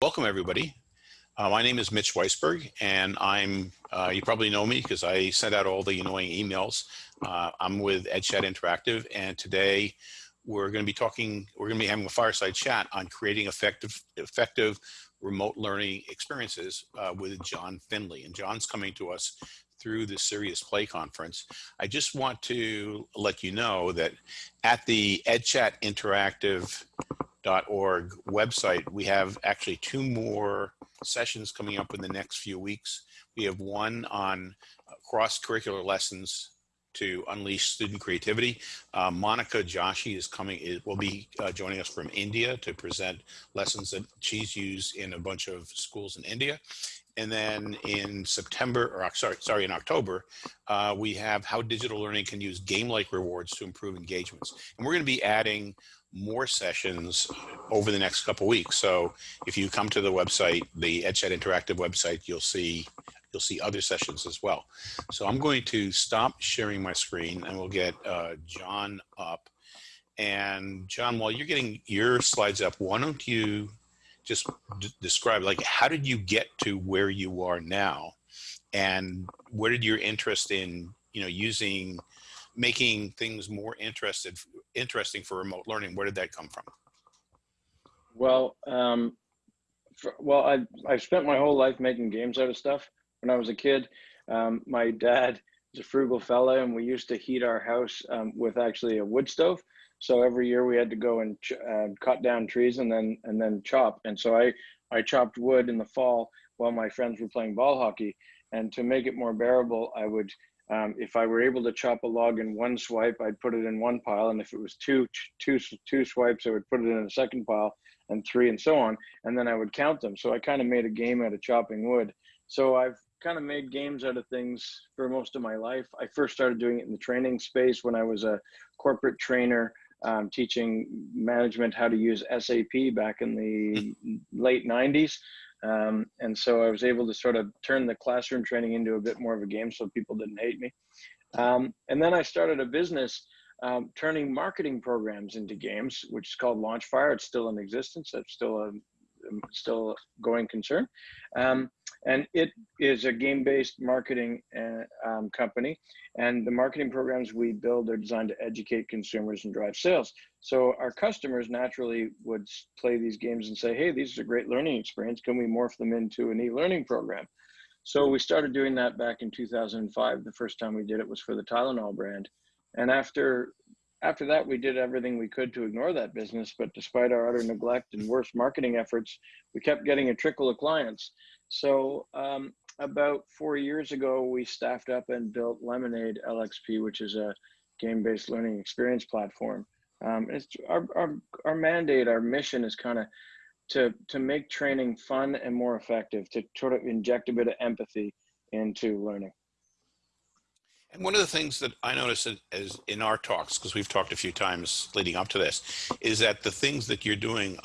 Welcome everybody. Uh, my name is Mitch Weisberg and I'm, uh, you probably know me because I sent out all the annoying emails. Uh, I'm with EdChat Interactive and today we're going to be talking, we're going to be having a fireside chat on creating effective, effective remote learning experiences uh, with John Findlay. And John's coming to us through the Serious Play Conference. I just want to let you know that at the EdChat Interactive org website, we have actually two more sessions coming up in the next few weeks. We have one on cross-curricular lessons to unleash student creativity. Uh, Monica Joshi is coming, will be uh, joining us from India to present lessons that she's used in a bunch of schools in India. And then in September, or sorry, sorry, in October, uh, we have how digital learning can use game-like rewards to improve engagements. And we're gonna be adding more sessions over the next couple weeks. So if you come to the website, the EdChat Interactive website, you'll see you'll see other sessions as well. So I'm going to stop sharing my screen and we'll get uh, John up. And John, while you're getting your slides up, why don't you just describe like how did you get to where you are now and where did your interest in you know using making things more interested interesting for remote learning where did that come from? Well um, for, well i i've spent my whole life making games out of stuff when i was a kid. Um, my dad is a frugal fella and we used to heat our house um, with actually a wood stove. So every year we had to go and uh, cut down trees and then and then chop. And so i i chopped wood in the fall while my friends were playing ball hockey. And to make it more bearable i would um, if I were able to chop a log in one swipe, I'd put it in one pile. And if it was two, two, two swipes, I would put it in a second pile and three and so on. And then I would count them. So I kind of made a game out of chopping wood. So I've kind of made games out of things for most of my life. I first started doing it in the training space when I was a corporate trainer, um, teaching management how to use SAP back in the late 90s. Um, and so I was able to sort of turn the classroom training into a bit more of a game so people didn't hate me. Um, and then I started a business um, turning marketing programs into games, which is called Launchfire. It's still in existence. It's still a still going concern. Um, and it is a game-based marketing uh, um, company. And the marketing programs we build are designed to educate consumers and drive sales. So our customers naturally would play these games and say, hey, these are a great learning experience. Can we morph them into an e-learning program? So we started doing that back in 2005. The first time we did it was for the Tylenol brand. And after after that, we did everything we could to ignore that business. But despite our utter neglect and worse marketing efforts, we kept getting a trickle of clients. So um, about four years ago, we staffed up and built Lemonade LXP, which is a game-based learning experience platform. Um, it's our, our, our mandate, our mission is kind of to, to make training fun and more effective, to sort of inject a bit of empathy into learning. And one of the things that I notice is in our talks, because we've talked a few times leading up to this, is that the things that you're doing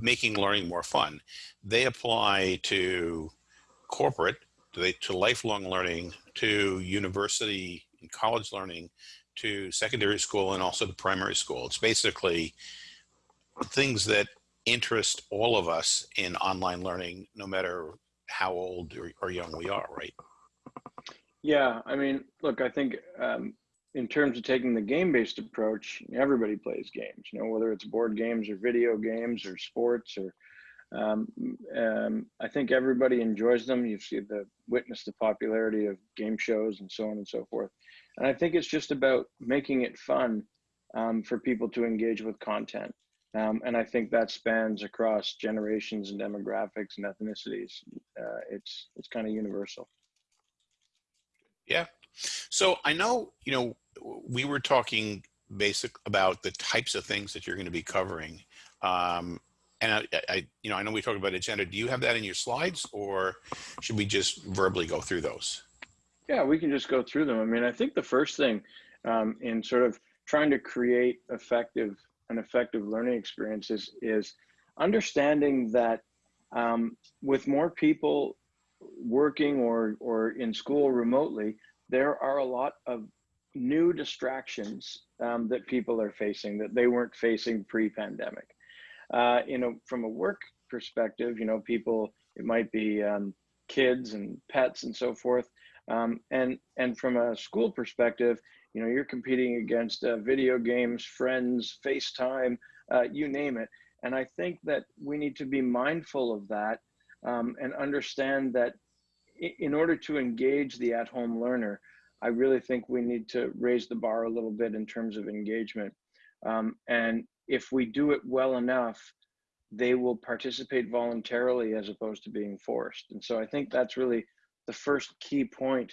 making learning more fun. They apply to corporate, to, they, to lifelong learning, to university and college learning, to secondary school and also to primary school. It's basically things that interest all of us in online learning, no matter how old or, or young we are, right? Yeah, I mean, look, I think um, in terms of taking the game-based approach, everybody plays games. You know, whether it's board games or video games or sports or um, um, I think everybody enjoys them. You see the witness the popularity of game shows and so on and so forth. And I think it's just about making it fun um, for people to engage with content. Um, and I think that spans across generations and demographics and ethnicities. Uh, it's it's kind of universal. Yeah. So I know, you know, we were talking basic about the types of things that you're going to be covering. Um, and I, I, you know, I know we talked about agenda. Do you have that in your slides or should we just verbally go through those? Yeah, we can just go through them. I mean, I think the first thing um, in sort of trying to create effective an effective learning experiences is understanding that um, with more people working or or in school remotely, there are a lot of new distractions um, that people are facing that they weren't facing pre-pandemic. Uh, you know, from a work perspective, you know, people, it might be um, kids and pets and so forth. Um, and, and from a school perspective, you know, you're competing against uh, video games, friends, FaceTime, uh, you name it. And I think that we need to be mindful of that um, and understand that in order to engage the at-home learner, I really think we need to raise the bar a little bit in terms of engagement. Um, and if we do it well enough, they will participate voluntarily as opposed to being forced. And so I think that's really the first key point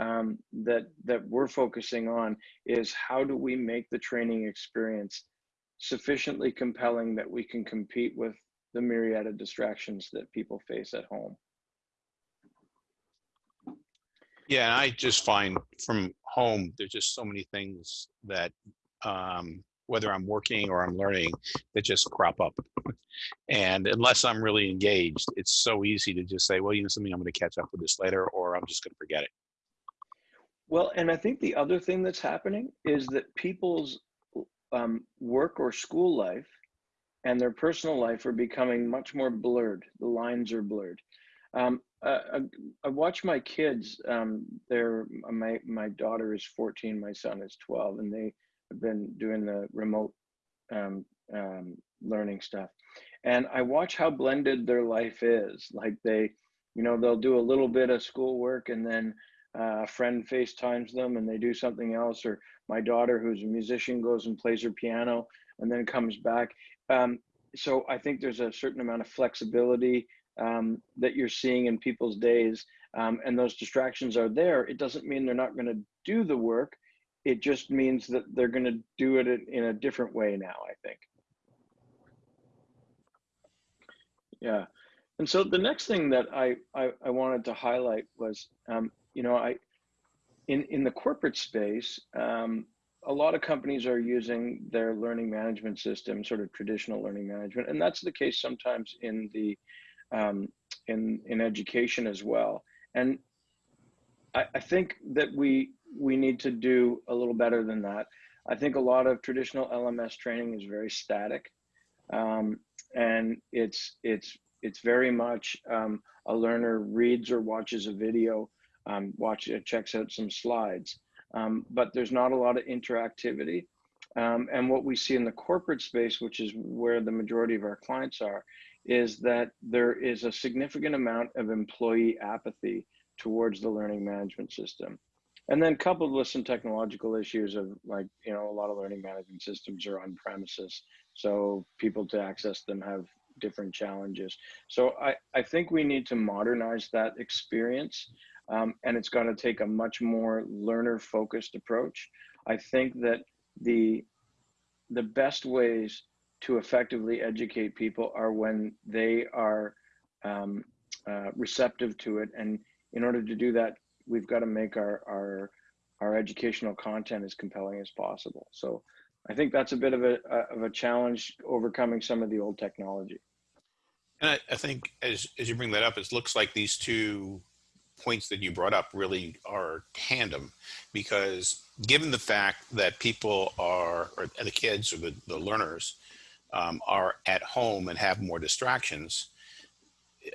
um, that that we're focusing on is how do we make the training experience sufficiently compelling that we can compete with the myriad of distractions that people face at home. Yeah, and I just find from home, there's just so many things that, um, whether I'm working or I'm learning, that just crop up. And unless I'm really engaged, it's so easy to just say, well, you know something, I'm going to catch up with this later, or I'm just going to forget it. Well, and I think the other thing that's happening is that people's um, work or school life and their personal life are becoming much more blurred. The lines are blurred. Um, uh, I, I, watch my kids. Um, they're my my daughter is 14, my son is 12, and they have been doing the remote um, um, learning stuff. And I watch how blended their life is. Like they, you know, they'll do a little bit of schoolwork and then uh, a friend FaceTimes them and they do something else. Or my daughter, who's a musician, goes and plays her piano and then comes back. Um, so I think there's a certain amount of flexibility um, that you're seeing in people's days, um, and those distractions are there. It doesn't mean they're not going to do the work. It just means that they're going to do it in a different way now. I think. Yeah, and so the next thing that I I, I wanted to highlight was, um, you know, I in in the corporate space. Um, a lot of companies are using their learning management system, sort of traditional learning management, and that's the case sometimes in the um, in in education as well. And I, I think that we we need to do a little better than that. I think a lot of traditional LMS training is very static, um, and it's it's it's very much um, a learner reads or watches a video, um, watch checks out some slides um, but there's not a lot of interactivity. Um, and what we see in the corporate space, which is where the majority of our clients are, is that there is a significant amount of employee apathy towards the learning management system. And then coupled with some technological issues of like, you know, a lot of learning management systems are on premises. So people to access them have different challenges. So I, I think we need to modernize that experience um, and it's going to take a much more learner focused approach. I think that the the best ways to effectively educate people are when they are um, uh, receptive to it, and in order to do that, we've got to make our our our educational content as compelling as possible. So I think that's a bit of a of a challenge overcoming some of the old technology. And I, I think as as you bring that up, it looks like these two points that you brought up really are tandem because given the fact that people are, or the kids or the, the learners um, are at home and have more distractions,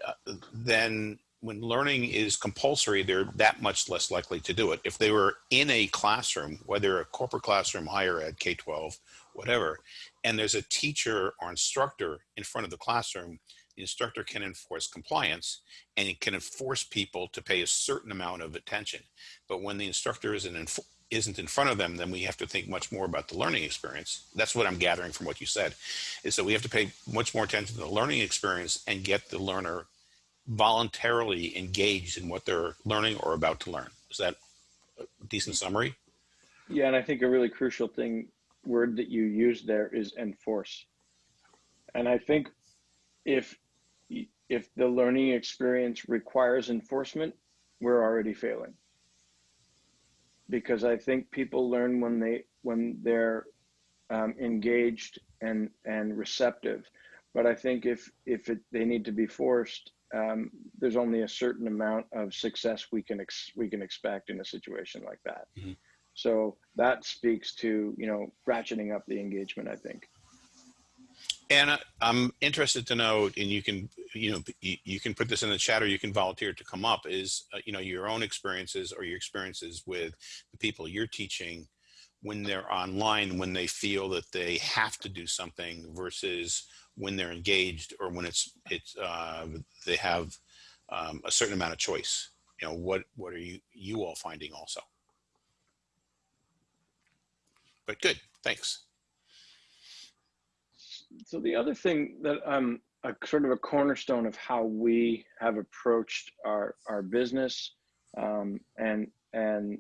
uh, then when learning is compulsory, they're that much less likely to do it. If they were in a classroom, whether a corporate classroom, higher ed, K-12, whatever, and there's a teacher or instructor in front of the classroom, the instructor can enforce compliance and it can enforce people to pay a certain amount of attention. But when the instructor isn't in, isn't in front of them, then we have to think much more about the learning experience. That's what I'm gathering from what you said, is that we have to pay much more attention to the learning experience and get the learner voluntarily engaged in what they're learning or about to learn. Is that a decent summary? Yeah, and I think a really crucial thing word that you used there is enforce. And I think if if the learning experience requires enforcement, we're already failing. Because I think people learn when they when they're um, engaged and and receptive. But I think if if it, they need to be forced, um, there's only a certain amount of success we can ex- we can expect in a situation like that. Mm-hmm. So that speaks to you know ratcheting up the engagement. I think. Anna, I'm interested to know, and you can, you know, you, you can put this in the chat or you can volunteer to come up is, uh, you know, your own experiences or your experiences with the people you're teaching when they're online, when they feel that they have to do something versus when they're engaged or when it's, it's, uh, they have um, a certain amount of choice. You know, what, what are you, you all finding also? But good, thanks. So the other thing that um, a sort of a cornerstone of how we have approached our our business um, and and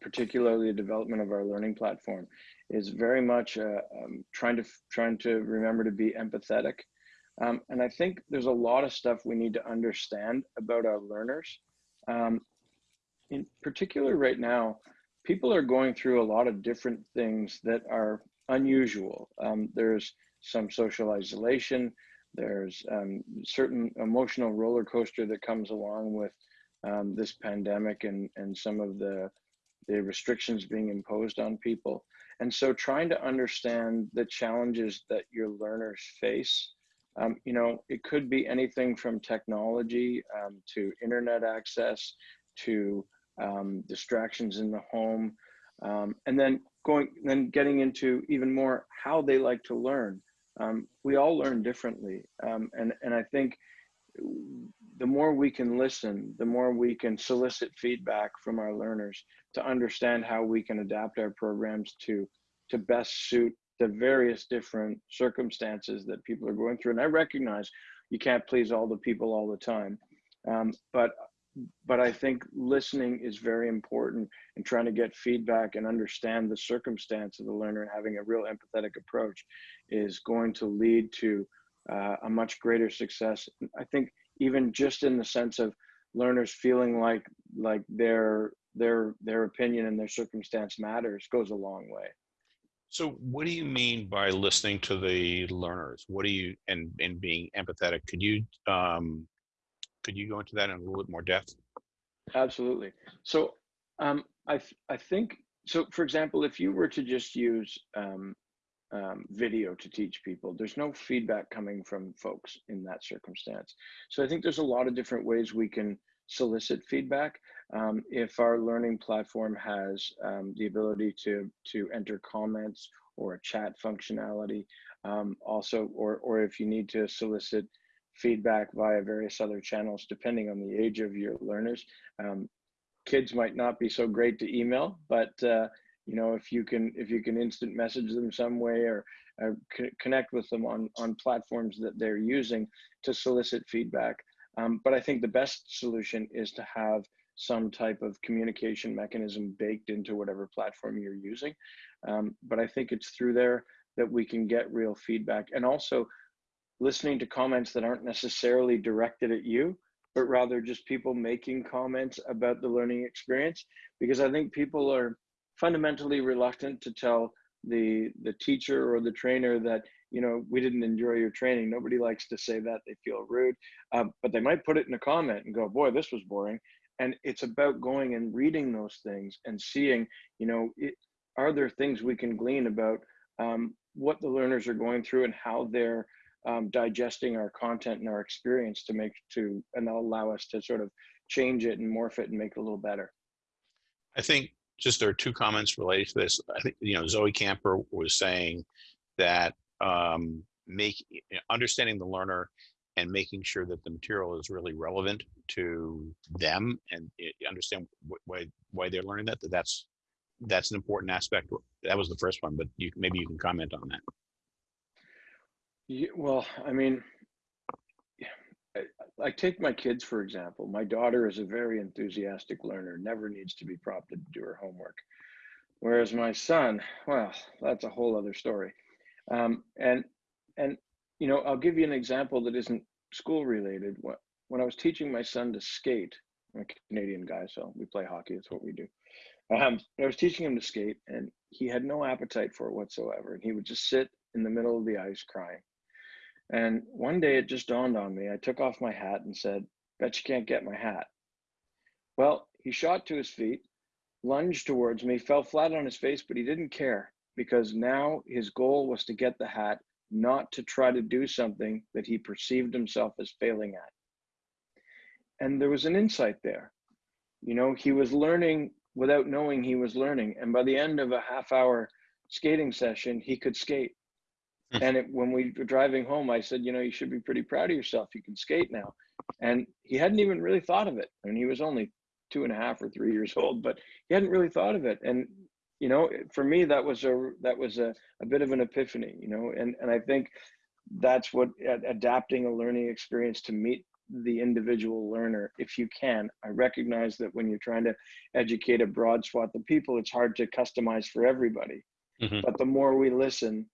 particularly the development of our learning platform is very much uh, um, trying to trying to remember to be empathetic. Um, and I think there's a lot of stuff we need to understand about our learners. Um, in particular, right now, people are going through a lot of different things that are unusual. Um, there's some social isolation. There's um, certain emotional roller coaster that comes along with um, this pandemic and, and some of the, the restrictions being imposed on people. And so trying to understand the challenges that your learners face, um, you know, it could be anything from technology um, to internet access to um, distractions in the home, um, and then going, then getting into even more how they like to learn. Um, we all learn differently, um, and and I think the more we can listen, the more we can solicit feedback from our learners to understand how we can adapt our programs to to best suit the various different circumstances that people are going through. And I recognize you can't please all the people all the time, um, but but I think listening is very important and trying to get feedback and understand the circumstance of the learner and having a real empathetic approach is going to lead to uh, a much greater success. I think even just in the sense of learners feeling like like their their their opinion and their circumstance matters goes a long way. So what do you mean by listening to the learners? What do you and and being empathetic? Could you um, could you go into that in a little bit more depth? Absolutely. So um, I, I think, so for example, if you were to just use um, um, video to teach people, there's no feedback coming from folks in that circumstance. So I think there's a lot of different ways we can solicit feedback. Um, if our learning platform has um, the ability to, to enter comments or a chat functionality, um, also, or, or if you need to solicit feedback via various other channels, depending on the age of your learners. Um, kids might not be so great to email, but uh, you know if you can if you can instant message them some way or uh, connect with them on on platforms that they're using to solicit feedback. Um, but I think the best solution is to have some type of communication mechanism baked into whatever platform you're using. Um, but I think it's through there that we can get real feedback and also listening to comments that aren't necessarily directed at you, but rather just people making comments about the learning experience. Because I think people are fundamentally reluctant to tell the the teacher or the trainer that you know we didn't enjoy your training. Nobody likes to say that; they feel rude. Um, but they might put it in a comment and go, "Boy, this was boring." And it's about going and reading those things and seeing, you know, it, are there things we can glean about um, what the learners are going through and how they're um, digesting our content and our experience to make to and allow us to sort of change it and morph it and make it a little better. I think just there are two comments related to this. I think you know Zoe Camper was saying that um, make understanding the learner and making sure that the material is really relevant to them and understand why why they're learning that. That that's that's an important aspect. That was the first one, but you maybe you can comment on that. Yeah, well, I mean, I, I take my kids, for example. My daughter is a very enthusiastic learner, never needs to be prompted to do her homework. Whereas my son, well, that's a whole other story. Um, and, and, you know, I'll give you an example that isn't school related. When I was teaching my son to skate, I'm a Canadian guy, so we play hockey, that's what we do. Um, I was teaching him to skate and he had no appetite for it whatsoever. And he would just sit in the middle of the ice crying. And one day it just dawned on me. I took off my hat and said, Bet you can't get my hat. Well, he shot to his feet, lunged towards me, fell flat on his face, but he didn't care because now his goal was to get the hat not to try to do something that he perceived himself as failing at. And there was an insight there. You know, he was learning without knowing he was learning. And by the end of a half hour skating session, he could skate. Hmm. and it, when we were driving home, I said, you know, you should be pretty proud of yourself. You can skate now. And he hadn't even really thought of it. I mean, he was only two and a half or three years old, but he hadn't really thought of it. And you know, for me, that was a that was a, a bit of an epiphany. You know, and and I think that's what adapting a learning experience to meet the individual learner if you can i recognize that when you're trying to educate a broad swath of people it's hard to customize for everybody Mhm. but the more we listen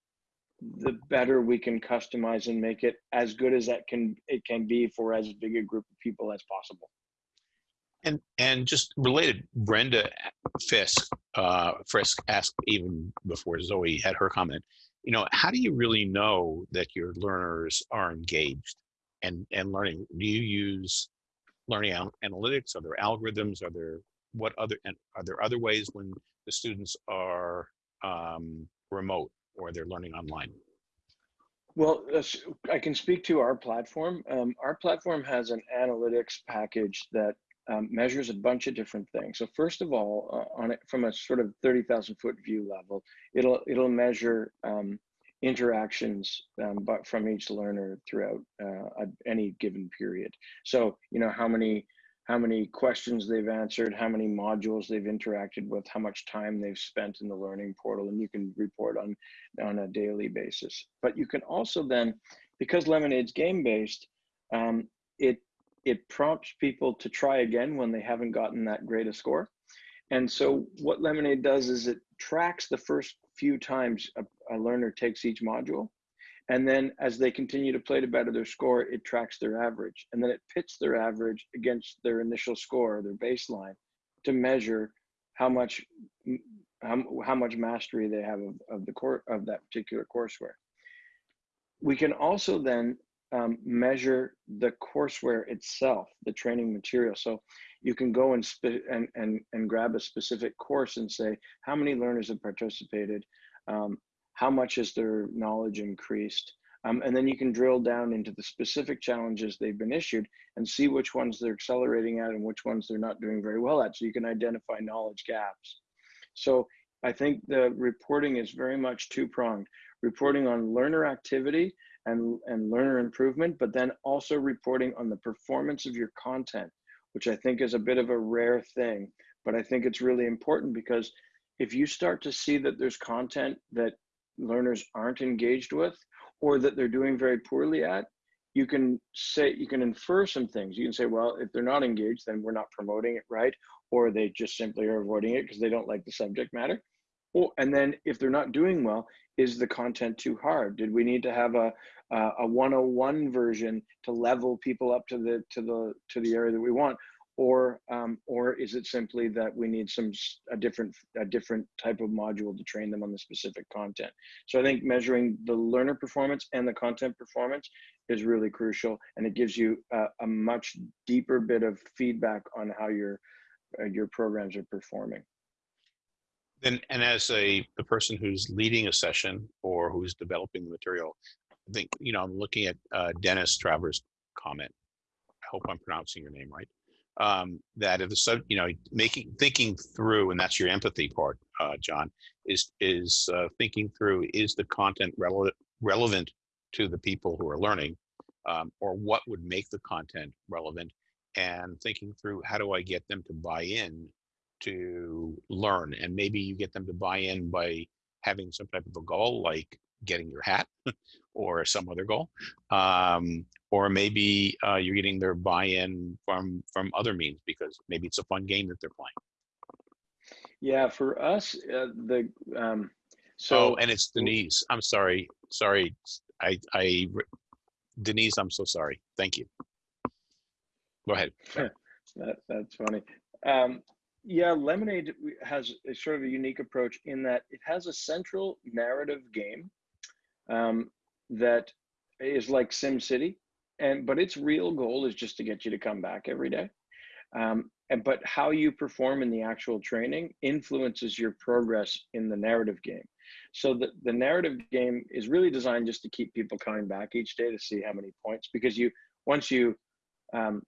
the better we can customize and make it as good as that can it can be for as big a group of people as possible And and just related, Brenda Fisk uh, Frisk asked even before Zoe had her comment. You know, how do you really know that your learners are engaged and and learning? Do you use learning al- analytics? Are there algorithms? Are there what other and are there other ways when the students are um, remote or they're learning online? Well, uh, I can speak to our platform. Um, our platform has an analytics package that um, measures a bunch of different things. So first of all, uh, on it from a sort of thirty thousand foot view level, it'll it'll measure um, interactions um, but from each learner throughout uh, a, any given period. So you know how many how many questions they've answered, how many modules they've interacted with, how much time they've spent in the learning portal, and you can report on on a daily basis. But you can also then, because Lemonade's game based, um, it it prompts people to try again when they haven't gotten that great a score. And so what Lemonade does is it tracks the first few times a, a learner takes each module. And then as they continue to play to better their score, it tracks their average. And then it pits their average against their initial score, their baseline, to measure how much how, how much mastery they have of, of the core of that particular courseware. We can also then um, measure the courseware itself, the training material. So you can go and, and, and, and grab a specific course and say, how many learners have participated? Um, how much has their knowledge increased? Um, and then you can drill down into the specific challenges they've been issued and see which ones they're accelerating at and which ones they're not doing very well at. So you can identify knowledge gaps. So I think the reporting is very much two pronged reporting on learner activity and, and learner improvement, but then also reporting on the performance of your content, which I think is a bit of a rare thing. But I think it's really important because if you start to see that there's content that learners aren't engaged with or that they're doing very poorly at, you can say, you can infer some things. You can say, well, if they're not engaged, then we're not promoting it right, or they just simply are avoiding it because they don't like the subject matter. Or, and then if they're not doing well, is the content too hard? Did we need to have a, a 101 version to level people up to the to the to the area that we want or um, or is it simply that we need some a different a different type of module to train them on the specific content so i think measuring the learner performance and the content performance is really crucial and it gives you a, a much deeper bit of feedback on how your uh, your programs are performing Then, and as a the person who's leading a session or who's developing the material, I think you know I'm looking at uh, Dennis Travers' comment. I hope I'm pronouncing your name right. Um, that if the sub, you know, making thinking through, and that's your empathy part, uh, John, is is uh, thinking through is the content relevant relevant to the people who are learning, um, or what would make the content relevant, and thinking through how do I get them to buy in to learn? And maybe you get them to buy in by having some type of a goal like getting your hat or some other goal. Um, or maybe uh, you're getting their buy-in from from other means because maybe it's a fun game that they're playing. Yeah for us uh, the um, so oh and it's denise. I'm sorry. Sorry. I i denise i'm so sorry. Thank you. Go ahead. That, that's funny. Um, yeah, Lemonade has a sort of a unique approach in that it has a central narrative game um, that is like SimCity, and but its real goal is just to get you to come back every day. Um, and but how you perform in the actual training influences your progress in the narrative game. So the, the narrative game is really designed just to keep people coming back each day to see how many points because you once you um,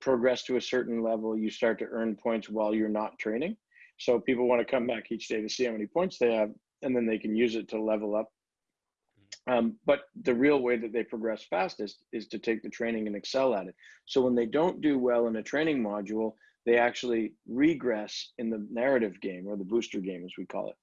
progress to a certain level, you start to earn points while you're not training. So people want to come back each day to see how many points they have, and then they can use it to level up. Um, but the real way that they progress fastest is to take the training and excel at it. So when they don't do well in a training module, they actually regress in the narrative game or the booster game, as we call it.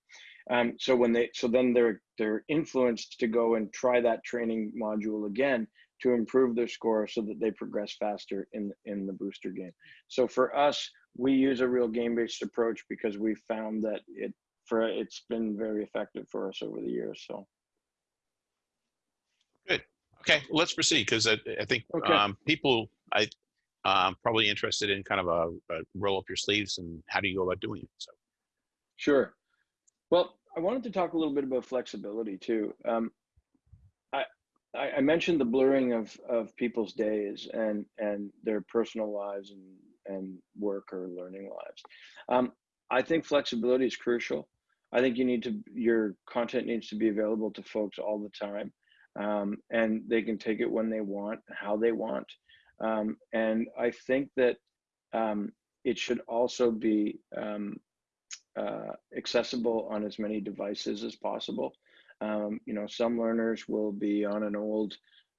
Um, so when they, so then they're they're influenced to go and try that training module again to improve their score so that they progress faster in in the booster game. So for us, we use a real game-based approach because we found that it for it's been very effective for us over the years. So. Okay, well, let's proceed because I, I think Okay. um, people I um, probably interested in kind of a, a roll up your sleeves and how do you go about doing it. So Sure. Well, I wanted to talk a little bit about flexibility too. Um, I, I I mentioned the blurring of of people's days and and their personal lives and and work or learning lives. Um, I think flexibility is crucial. I think you need to your content needs to be available to folks all the time, um, and they can take it when they want, how they want, um, and I think that um, it should also be um, uh, accessible on as many devices as possible. Um, you know, some learners will be on an old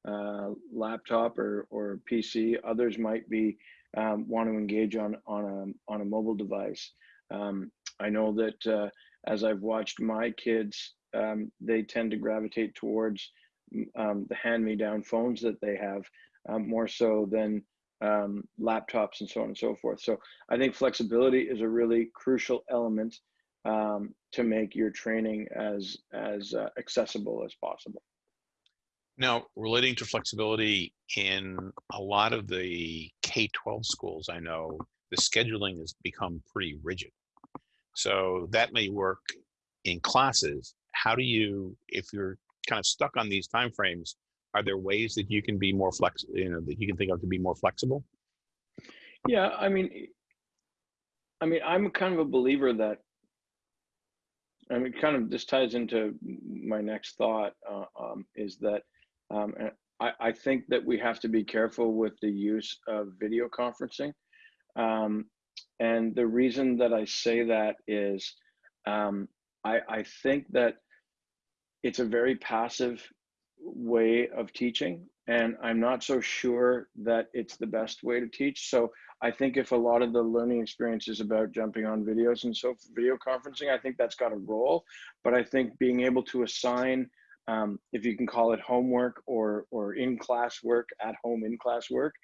uh, laptop or, or PC. Others might be um, want to engage on on a on a mobile device. I know that uh, as I've watched my kids, they tend to gravitate towards um, the hand-me-down phones that they have um, more so than um, laptops and so on and so forth. So I think flexibility is a really crucial element um, to make your training as as uh, accessible as possible. now relating to flexibility in a lot of the K-12 schools, I know the scheduling has become pretty rigid. So that may work in classes. How do you, if you're kind of stuck on these timeframes, are there ways that you can be more flex, you know, that you can think of to be more flexible? Yeah, I mean, I mean, I'm kind of a believer that. I mean, kind of this ties into my next thought uh, um, is that um, I, I think that we have to be careful with the use of video conferencing. Um, and the reason that I say that is um, I, I think that it's a very passive way of teaching and i'm not so sure that it's the best way to teach. So i think if a lot of the learning experience is about jumping on videos and so video conferencing i think that's got a role. But i think being able to assign um, if you can call it homework or or in class work at home in class work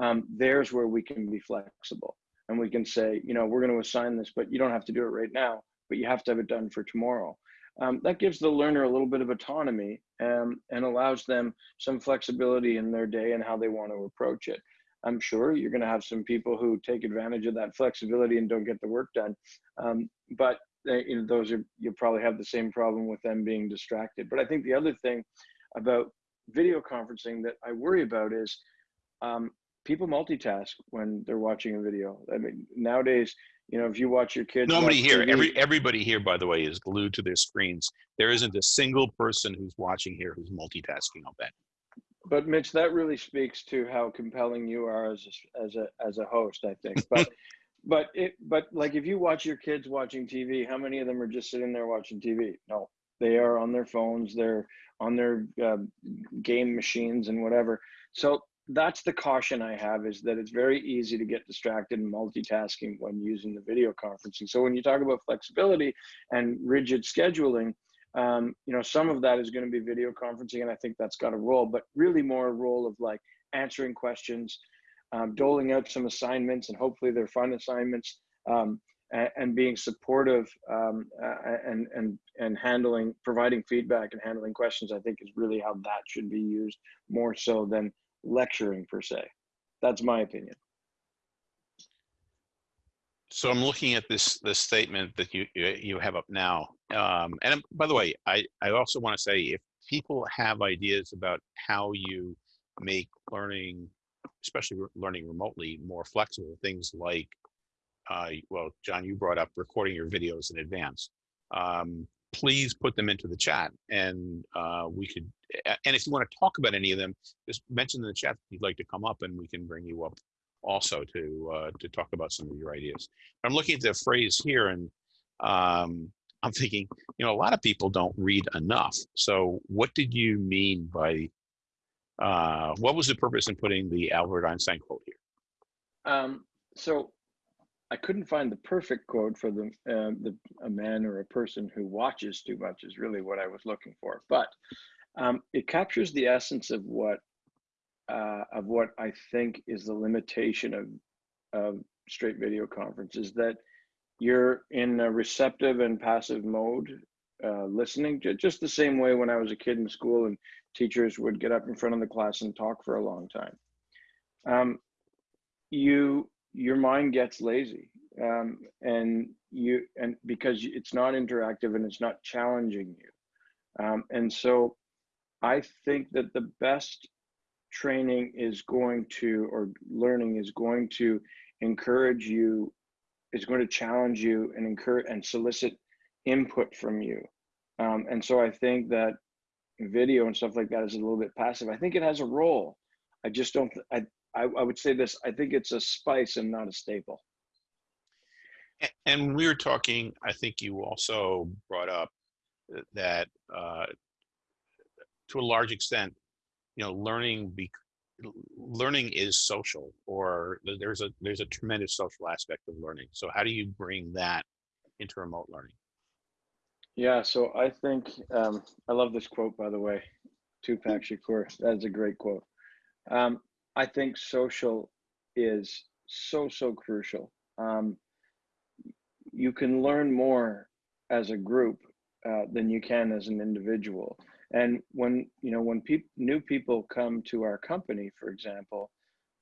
um, there's where we can be flexible. And we can say you know we're going to assign this but you don't have to do it right now but you have to have it done for tomorrow um, that gives the learner a little bit of autonomy um, and allows them some flexibility in their day and how they want to approach it. I'm sure you're going to have some people who take advantage of that flexibility and don't get the work done, um, but they, you know those are you probably have the same problem with them being distracted. But I think the other thing about video conferencing that I worry about is um, people multitask when they're watching a video. I mean, nowadays you know, if you watch your kids. Nobody here, TV every everybody here, by the way, is glued to their screens. There isn't a single person who's watching here who's multitasking. I'll bet. But Mitch, that really speaks to how compelling you are as a, as a as a host, I think. But but it but like if you watch your kids watching TV, how many of them are just sitting there watching TV? No, they are on their phones, they're on their uh, game machines and whatever. So that's the caution I have is that it's very easy to get distracted and multitasking when using the video conferencing. So when you talk about flexibility and rigid scheduling, um, you know, some of that is going to be video conferencing, and I think that's got a role, but really more a role of like answering questions, um, doling out some assignments, and hopefully they're fun assignments, um, and, and, being supportive um, and and and handling, providing feedback and handling questions. I think is really how that should be used more so than lecturing per se. That's my opinion. So I'm looking at this this statement that you you have up now. Um, and um, by the way, I I also want to say if people have ideas about how you make learning, especially re- learning remotely, more flexible, things like uh, well, John, you brought up recording your videos in advance. Um, please put them into the chat and uh, we could, and if you want to talk about any of them, just mention in the chat if you'd like to come up and we can bring you up also to uh, to talk about some of your ideas. I'm looking at the phrase here and um, I'm thinking, you know, a lot of people don't read enough. So what did you mean by, uh, what was the purpose in putting the Albert Einstein quote here? Um, so I couldn't find the perfect quote for the, uh, the a man or a person who watches too much is really what I was looking for. But um, it captures the essence of what uh, of what I think is the limitation of of straight video conferences that you're in a receptive and passive mode, uh, listening, just the same way when I was a kid in school and teachers would get up in front of the class and talk for a long time. Um, you, your mind gets lazy um, and you, and because it's not interactive and it's not challenging you. Um, and so I think that the best training is going to, or learning is going to encourage you is going to challenge you and encourage and solicit input from you. Um, and so I think that video and stuff like that is a little bit passive. I think it has a role. I just don't, I, I, I would say this, I think it's a spice and not a staple. And when we were talking, I think you also brought up that uh, to a large extent, you know, learning be, learning is social or there's a there's a tremendous social aspect of learning. So how do you bring that into remote learning? Yeah so i think um, i love this quote by the way. Tupac shakur that's a great quote. Um, i think social is so so crucial um, you can learn more as a group uh, than you can as an individual and when you know when people new people come to our company, for example,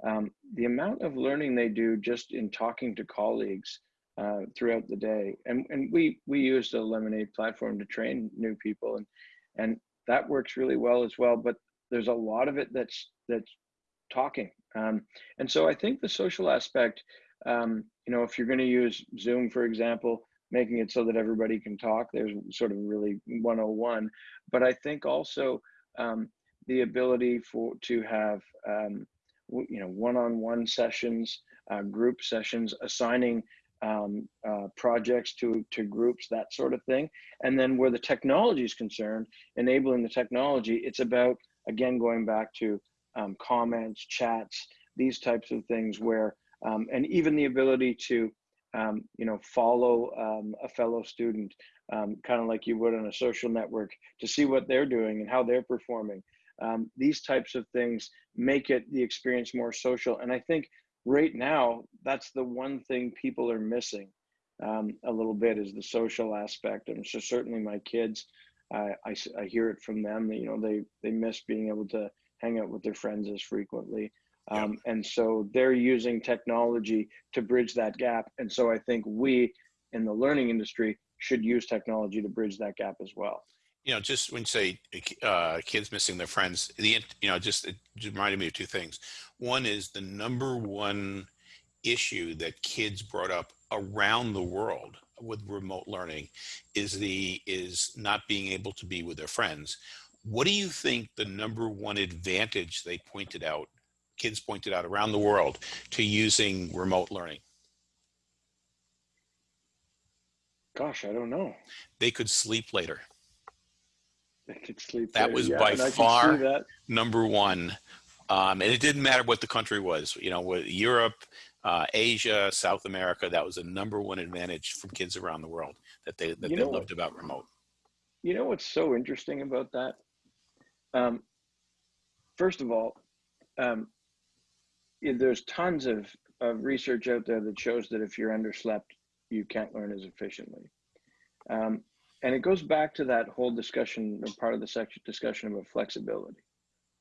um, the amount of learning they do just in talking to colleagues uh, throughout the day, and and we we use the Lemonade platform to train new people, and and that works really well as well. But there's a lot of it that's that's talking, um, and so I think the social aspect. Um, you know, if you're going to use Zoom, for example, making it so that everybody can talk. There's sort of really 101. But I think also um, the ability for to have um, you know one-on-one sessions, uh, group sessions, assigning um, uh, projects to to groups, that sort of thing. And then where the technology is concerned, enabling the technology, it's about again going back to um, comments, chats, these types of things where um, and even the ability to um, you know, follow um, a fellow student, um, kind of like you would on a social network to see what they're doing and how they're performing. Um, these types of things make it the experience more social. And I think right now, that's the one thing people are missing a little bit is the social aspect. And so certainly my kids, I, I, I hear it from them, you know, they, they miss being able to hang out with their friends as frequently. Um, and so they're using technology to bridge that gap. And so I think we in the learning industry should use technology to bridge that gap as well. You know, just when you say uh, kids missing their friends, the you know, just it just reminded me of two things. One is the number one issue that kids brought up around the world with remote learning is the is not being able to be with their friends. What do you think the number one advantage they pointed out kids pointed out around the world to using remote learning? Gosh, I don't know. They could sleep later. They could sleep. That later. was yeah, by far number one. Um, and it didn't matter what the country was, you know, with Europe, uh, Asia, South America, that was a number one advantage from kids around the world that they, that you they loved what? about remote. You know what's so interesting about that? Um, first of all, um, there's tons of, of research out there that shows that if you're underslept, you can't learn as efficiently. Um, and it goes back to that whole discussion, or part of the section discussion about flexibility.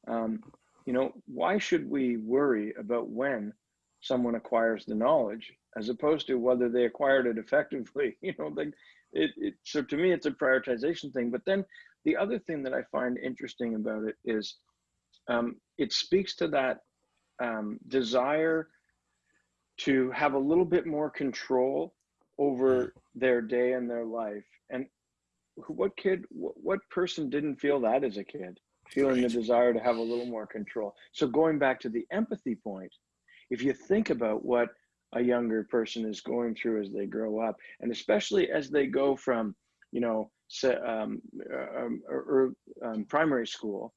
Um, you know, why should we worry about when someone acquires the knowledge as opposed to whether they acquired it effectively? You know, like it, it. So to me, it's a prioritization thing. But then the other thing that I find interesting about it is um, it speaks to that um, desire to have a little bit more control over their day and their life. And what kid, what person didn't feel that as a kid, feeling right. the desire to have a little more control? So going back to the empathy point, if you think about what a younger person is going through as they grow up, and especially as they go from, you know, um, uh, um, or, um, primary school,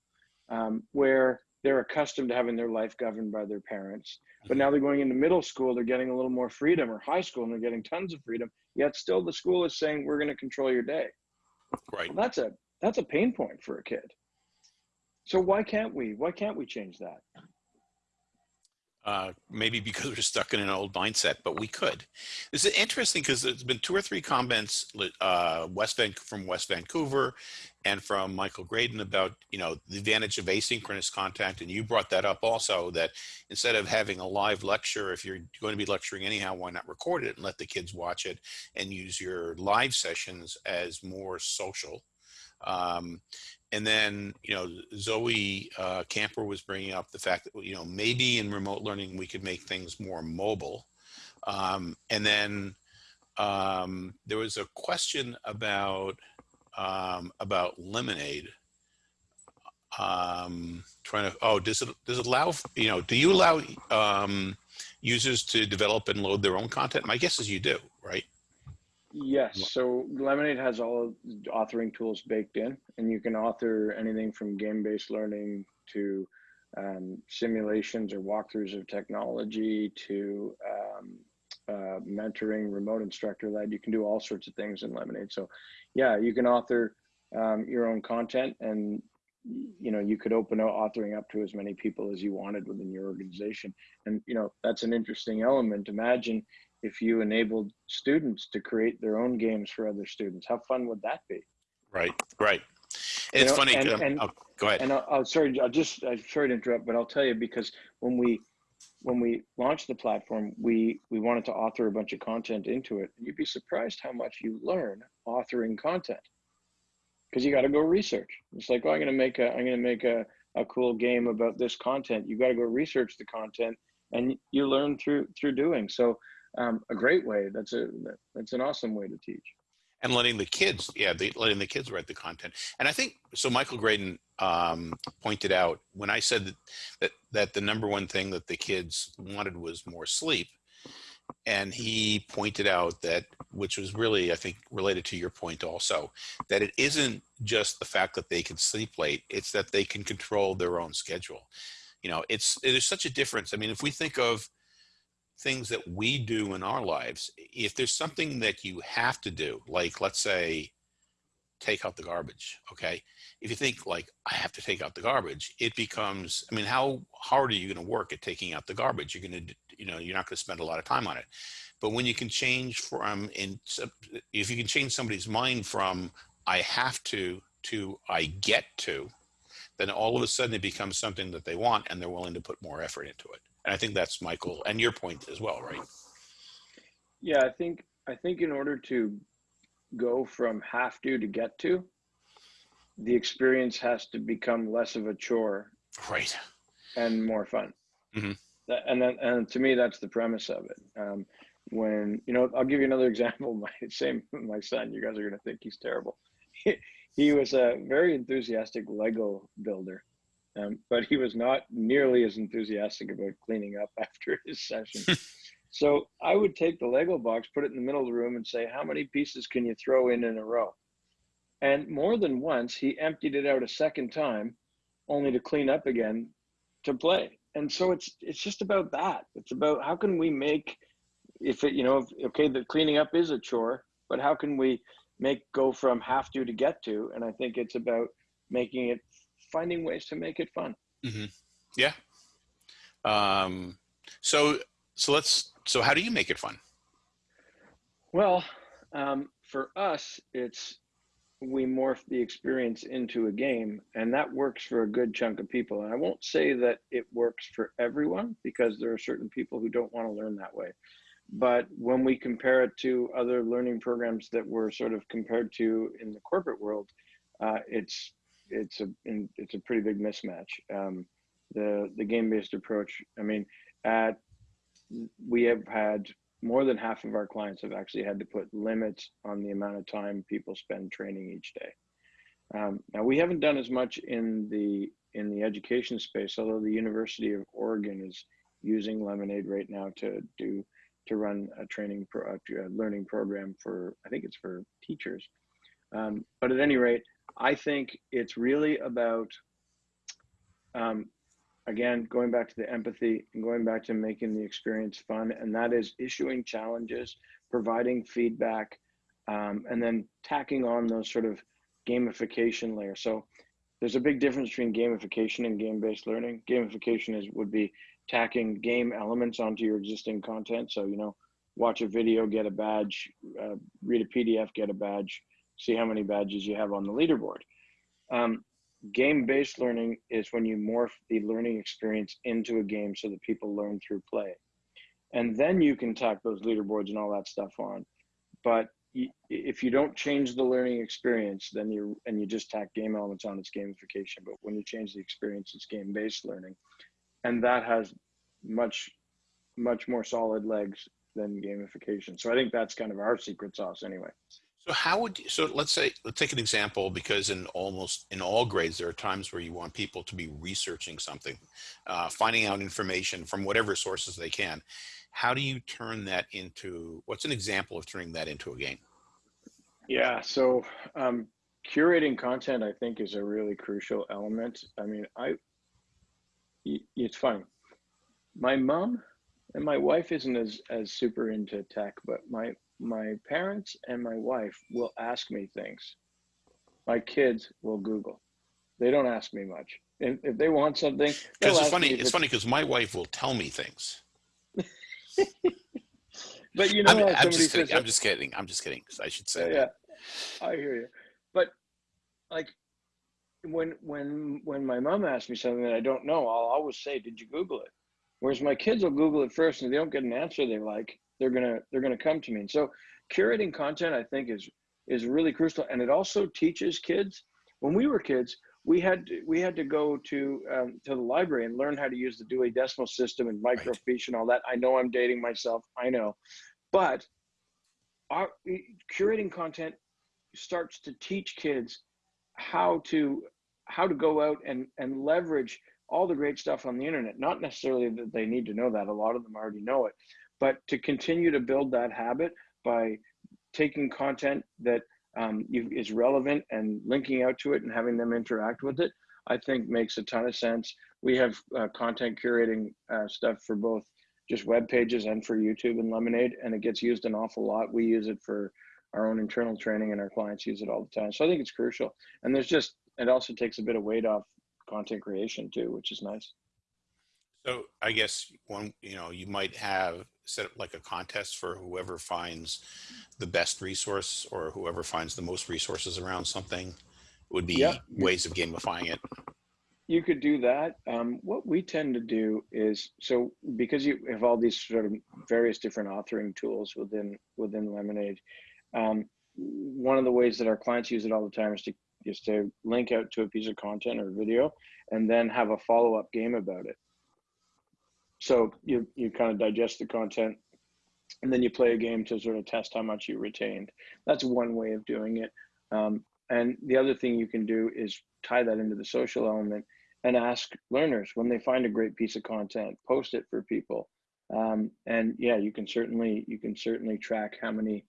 um, where they're accustomed to having their life governed by their parents. But now they're going into middle school, they're getting a little more freedom, or high school, and they're getting tons of freedom. Yet still, the school is saying we're going to control your day. Right. Well, that's a that's a pain point for a kid. So why can't we? Why can't we change that? Uh, maybe because we're stuck in an old mindset, but we could. This is interesting because there's been two or three comments uh, West Van from West Vancouver and from Michael Graydon about you know the advantage of asynchronous contact, and you brought that up also that instead of having a live lecture, if you're going to be lecturing anyhow, why not record it and let the kids watch it and use your live sessions as more social. Um, and then, you know, Zoe uh, Camper was bringing up the fact that, you know, maybe in remote learning, we could make things more mobile. Um, and then um, there was a question about, um, about Lemonade. Um, trying to, oh, does it, does it allow, you know, do you allow um, users to develop and load their own content? My guess is you do, right? Yes. So Lemonade has all authoring tools baked in, and you can author anything from game based learning to um, simulations or walkthroughs of technology to um, uh, mentoring, remote instructor led. You can do all sorts of things in Lemonade. So, yeah, you can author um, your own content, and you know you could open up authoring up to as many people as you wanted within your organization. And you know that's an interesting element. Imagine if you enabled students to create their own games for other students. How fun would that be? Right, right. And it's know, funny. And, um, and, oh, go ahead. And I'll, I'll, sorry, I'll just I'm sorry to interrupt, but I'll tell you because when we when we launched the platform, we we wanted to author a bunch of content into it. You'd be surprised how much you learn authoring content because you got to go research. It's like, oh, I'm going to make a I'm going to make a a cool game about this content. You got to go research the content, and you learn through through doing. So um, a great way. That's a that's an awesome way to teach. And letting the kids, yeah, the, letting the kids write the content. And I think so. Michael Graydon um, pointed out when I said that, that that the number one thing that the kids wanted was more sleep, and he pointed out that which was really i think related to your point also that it isn't just the fact that they can sleep late it's that they can control their own schedule you know it's there's such a difference i mean if we think of things that we do in our lives, if there's something that you have to do, like let's say, take out the garbage, okay? If you think like, I have to take out the garbage, it becomes, I mean, how hard are you gonna work at taking out the garbage? You're gonna, you know, you're not gonna spend a lot of time on it. But when you can change from, in, if you can change somebody's mind from, I have to, to I get to, then all of a sudden it becomes something that they want and they're willing to put more effort into it. And I think that's Michael and your point as well, right? Yeah, I think I think in order to go from have to to get to, the experience has to become less of a chore, right, and more fun. Mm-hmm. That, and then, and to me, that's the premise of it. Um, when you know, I'll give you another example. My same, my son. You guys are going to think he's terrible. He was a very enthusiastic Lego builder, um, but he was not nearly as enthusiastic about cleaning up after his session. so I would take the Lego box, put it in the middle of the room, and say, How many pieces can you throw in in a row? And more than once, he emptied it out a second time, only to clean up again to play. And so it's it's just about that. It's about how can we make if it you know if, okay the cleaning up is a chore, but how can we make go from have to to get to? And I think it's about making it finding ways to make it fun. Mm-hmm. Yeah. Um, so so let's so how do you make it fun? Well, um, for us, it's we morph the experience into a game, and that works for a good chunk of people. And I won't say that it works for everyone because there are certain people who don't want to learn that way. But when we compare it to other learning programs that we're sort of compared to in the corporate world, uh, it's it's a it's a pretty big mismatch. Um, the the game based approach. I mean, at we have had more than half of our clients have actually had to put limits on the amount of time people spend training each day. Um, now we haven't done as much in the in the education space, although the University of Oregon is using Lemonade right now to do to run a training pro, a learning program for I think it's for teachers. Um, but at any rate, I think it's really about um, again going back to the empathy and going back to making the experience fun, and that is issuing challenges, providing feedback, um, and then tacking on those sort of gamification layer. So there's a big difference between gamification and game-based learning. Gamification is would be tacking game elements onto your existing content. So you know, watch a video, get a badge, uh, read a PDF, get a badge, see how many badges you have on the leaderboard. Um, game-based learning is when you morph the learning experience into a game so that people learn through play, and then you can tack those leaderboards and all that stuff on. But if you don't change the learning experience, then you and you just tack game elements on, it's gamification. But when you change the experience, it's game-based learning, and that has much, much more solid legs than gamification. So I think that's kind of our secret sauce, anyway. So how would you, so let's say let's take an example because in almost in all grades there are times where you want people to be researching something, uh, finding out information from whatever sources they can how do you turn that into, what's an example of turning that into a game? Yeah, so um, curating content, I think, is a really crucial element. I mean, I, it's funny. My mom and my wife isn't as, as super into tech, but my, my parents and my wife will ask me things. My kids will Google. They don't ask me much. If, if they want something, because it's funny. It's funny because my wife will tell me things. but you know, I'm, I'm just kidding. I'm just kidding. I'm just kidding. I should say. Yeah, yeah, I hear you. But like when when when my mom asks me something that I don't know, I'll always say, "Did you Google it?" Whereas my kids will Google it first, and they don't get an answer they like, they're gonna they're gonna come to me. And so curating content, I think, is is really crucial, and it also teaches kids. When we were kids, we had to, we had to go to um, to the library and learn how to use the Dewey Decimal System and microfiche right. and all that. I know I'm dating myself. I know, but our curating content starts to teach kids how to how to go out and and leverage all the great stuff on the internet. Not necessarily that they need to know that. A lot of them already know it, but to continue to build that habit by taking content that um, is relevant and linking out to it and having them interact with it, I think makes a ton of sense. We have uh, content curating uh, stuff for both just web pages and for YouTube and Lemonade, and it gets used an awful lot. We use it for our own internal training, and our clients use it all the time. So I think it's crucial. And there's just it also takes a bit of weight off content creation too, which is nice. So I guess one, you know, you might have set up like a contest for whoever finds the best resource or whoever finds the most resources around something would be ways of gamifying it. You could do that. Um, what we tend to do is so because you have all these sort of various different authoring tools within within Lemonade. Um, one of the ways that our clients use it all the time is to is to link out to a piece of content or video and then have a follow up game about it so you you kind of digest the content and then you play a game to sort of test how much you retained. That's one way of doing it. Um, and the other thing you can do is tie that into the social element and ask learners when they find a great piece of content post it for people. Um, and yeah you can certainly you can certainly track how many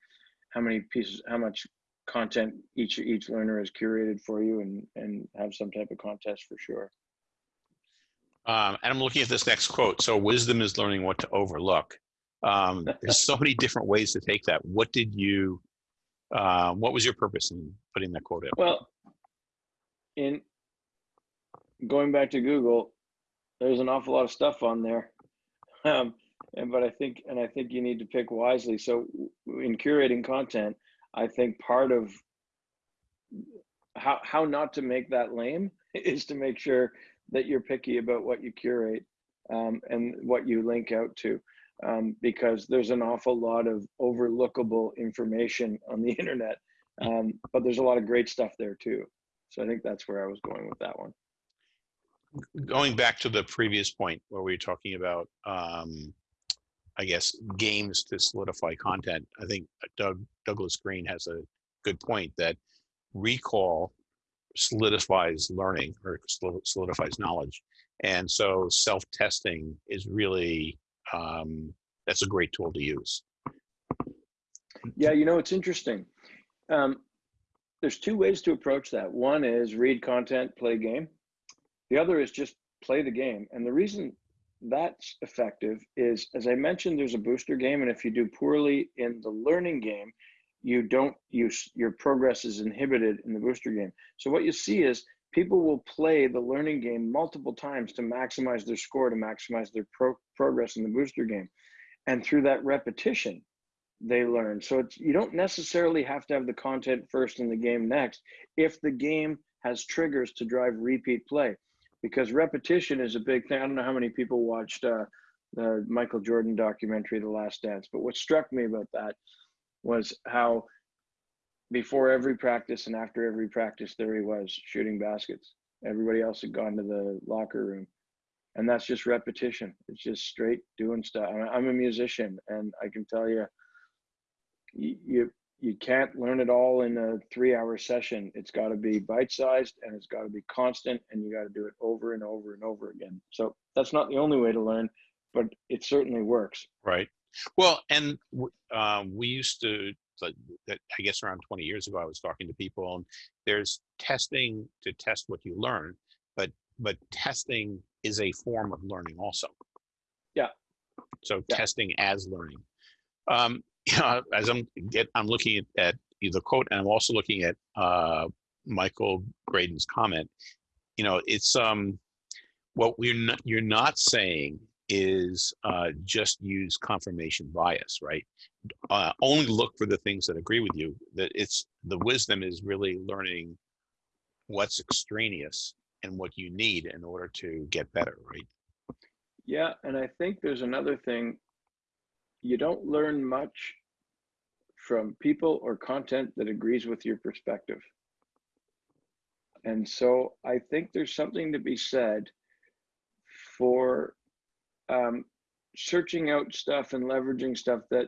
how many pieces how much content each each learner has curated for you and and have some type of contest for sure um, and I'm looking at this next quote. So wisdom is learning what to overlook. Um, there's so many different ways to take that. What did you, uh, what was your purpose in putting that quote in? Well, in going back to Google, there's an awful lot of stuff on there. Um, and, but I think, and I think you need to pick wisely. So in curating content, I think part of how, how not to make that lame is to make sure that you're picky about what you curate um, and what you link out to um, because there's an awful lot of overlookable information on the internet um, but there's a lot of great stuff there too so i think that's where i was going with that one going back to the previous point where we were talking about um, I guess, games to solidify content. I think Doug Douglas Green has a good point that recall solidifies learning or solidifies knowledge. And so self-testing is really, um, that's a great tool to use. Yeah, you know, it's interesting. Um, there's two ways to approach that. One is read content, play game. The other is just play the game. And the reason that's effective is, as I mentioned, there's a booster game. And if you do poorly in the learning game, you don't use your progress is inhibited in the booster game. So what you see is people will play the learning game multiple times to maximize their score, to maximize their pro progress in the booster game. And through that repetition, they learn. So it's you don't necessarily have to have the content first and the game next if the game has triggers to drive repeat play. Because repetition is a big thing. I don't know how many people watched uh, the Michael Jordan documentary, The Last Dance, but what struck me about that was how before every practice and after every practice there he was shooting baskets. Everybody else had gone to the locker room. And that's just repetition. It's just straight doing stuff. I'm a musician and i can tell you you you can't learn it all in a three hour session. It's got to be bite sized and it's got to be constant and you got to do it over and over and over again. So that's not the only way to learn but it certainly works. Right well, and um, we used to, like, I guess around 20 years ago, I was talking to people, and there's testing to test what you learn, but but testing is a form of learning also. Yeah. So yeah. testing as learning. Um, you know, as I'm get, I'm looking at, at the quote, and I'm also looking at uh, Michael Graydon's comment. You know, it's um, what we're not, you're not saying is uh, just use confirmation bias, right? Uh, only look for the things that agree with you. That it's the wisdom is really learning what's extraneous and what you need in order to get better, right? Yeah, and I think there's another thing. You don't learn much from people or content that agrees with your perspective. And so I think there's something to be said for um, searching out stuff and leveraging stuff that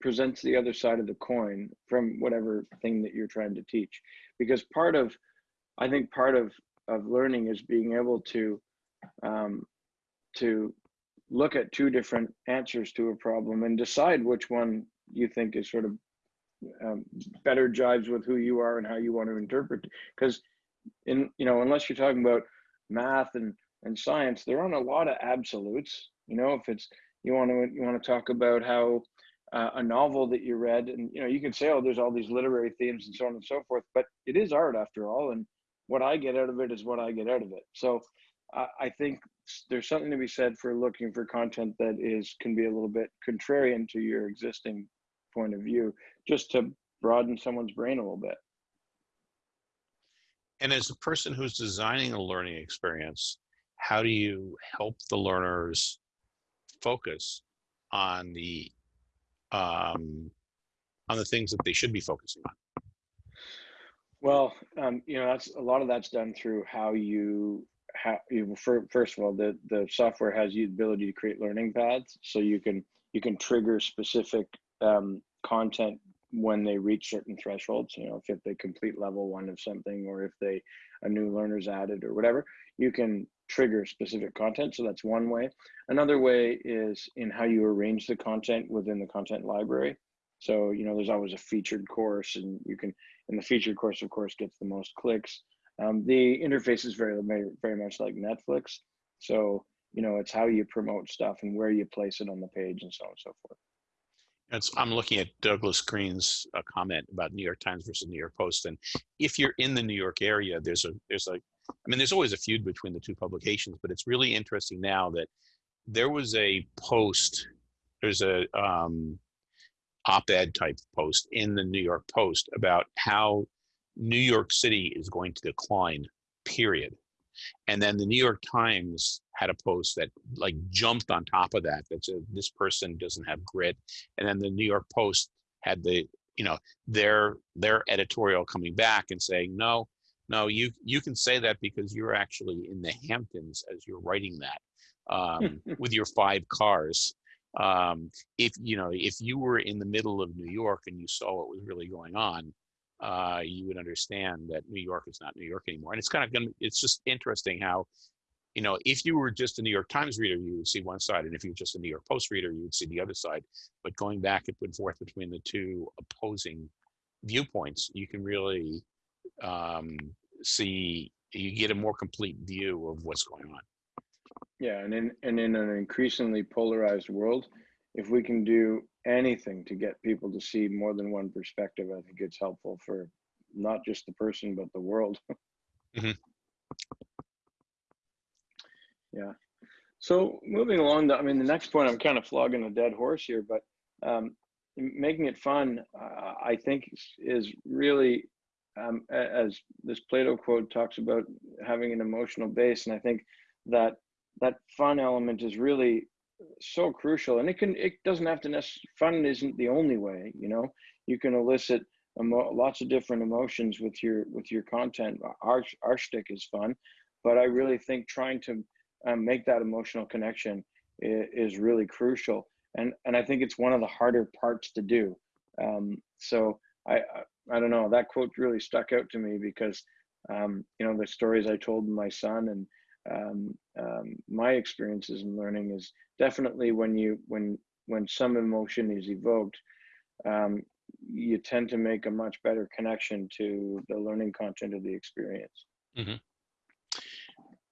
presents the other side of the coin from whatever thing that you're trying to teach. Because part of i think part of of learning is being able to um, to look at two different answers to a problem and decide which one you think is sort of um, better jives with who you are and how you want to interpret. Because in you know unless you're talking about math and and science, there aren't a lot of absolutes. You know, if it's you want to you want to talk about how uh, a novel that you read, and you know, you can say, oh, there's all these literary themes and so on and so forth, but it is art after all, and what I get out of it is what I get out of it. So uh, I think there's something to be said for looking for content that is can be a little bit contrarian to your existing point of view, just to broaden someone's brain a little bit. And as a person who's designing a learning experience, how do you help the learners focus on the um, on the things that they should be focusing on? Well, um, you know, that's a lot of that's done through how you how you first of all the the software has the ability to create learning paths, so you can you can trigger specific um, content when they reach certain thresholds. You know, if they complete level one of something, or if they a new learner's added, or whatever, you can trigger specific content. So that's one way. Another way is in how you arrange the content within the content library. So, you know, there's always a featured course and you can, and the featured course, of course, gets the most clicks. Um, the interface is very, very much like Netflix. So, you know, it's how you promote stuff and where you place it on the page and so on and so forth. It's, I'm looking at Douglas Green's uh, comment about New York Times versus New York Post, and if you're in the New York area, there's a there's a I mean, there's always a feud between the two publications, but it's really interesting now that there was a post, there's a um, op-ed type post in the New York Post about how New York City is going to decline, period. And then the New York Times had a post that like jumped on top of that that said this person doesn't have grit. And then the New York Post had the, you know, their their editorial coming back and saying, no, no, you you can say that because you're actually in the Hamptons as you're writing that um, with your five cars. Um, if you know, if you were in the middle of New York and you saw what was really going on, uh, you would understand that New York is not New York anymore. And it's kind of going to, it's just interesting how, you know, if you were just a New York Times reader, you would see one side. And if you're just a New York Post reader, you would see the other side. But going back and forth between the two opposing viewpoints, you can really um, see, you get a more complete view of what's going on. Yeah, and in and in an increasingly polarized world, if we can do anything to get people to see more than one perspective, I think it's helpful for not just the person but the world. Mhm. Yeah. So moving along, I mean, the next point, I'm kind of flogging a dead horse here, but um, making it fun, uh, I think, is really, um, as this Plato quote talks about, having an emotional base, and I think that that fun element is really so crucial. And it can it doesn't have to necessarily fun isn't the only way you know? You can elicit lots of different emotions with your with your content. Our our shtick is fun but i really think trying to um, make that emotional connection is, is, really crucial. And and i think it's one of the harder parts to do. Um, so I, I don't know that quote really stuck out to me because um, you know the stories i told my son and um, um, my experiences in learning is definitely when you when when some emotion is evoked um, you tend to make a much better connection to the learning content of the experience. Mm-hmm.